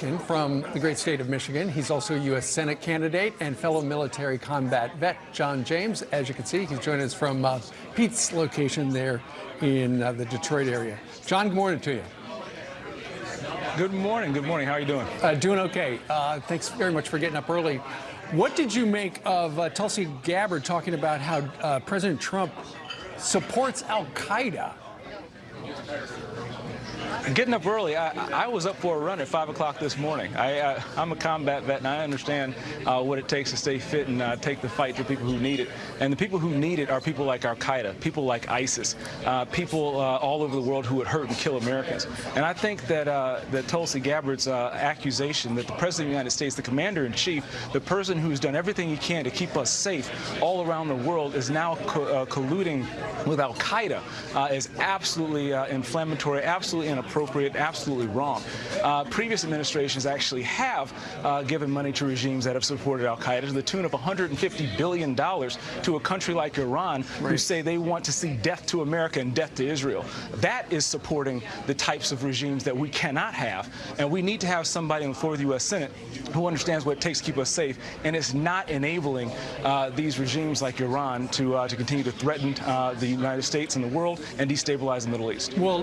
From the great state of Michigan. He's also a U.S. Senate candidate and fellow military combat vet, John James. As you can see, he's joining us from uh, Pete's location there in uh, the Detroit area. John, good morning to you. Good morning. Good morning. How are you doing? Uh, doing okay. Uh, thanks very much for getting up early. What did you make of uh, Tulsi Gabbard talking about how uh, President Trump supports Al Qaeda? Getting up early, I, I, was up for a run at 5 o'clock this morning. I, am a combat vet, and I understand uh, what it takes to stay fit and uh, take the fight to people who need it. And the people who need it are people like al-Qaeda, people like ISIS, uh, people uh, all over the world who would hurt and kill Americans. And I think that, uh, that Tulsi Gabbard's uh, accusation that the President of the United States, the Commander-in-Chief, the person who's done everything he can to keep us safe all around the world is now co colluding with al-Qaeda is absolutely inflammatory, absolutely inappropriate inappropriate, absolutely wrong. Uh, previous administrations actually have uh, given money to regimes that have supported al-Qaeda to the tune of $150 billion to a country like Iran right. who say they want to see death to America and death to Israel. That is supporting the types of regimes that we cannot have. And we need to have somebody on the floor of the U.S. Senate who understands what it takes to keep us safe and is not enabling uh, these regimes like Iran to, uh, to continue to threaten uh, the United States and the world and destabilize the Middle East. Well,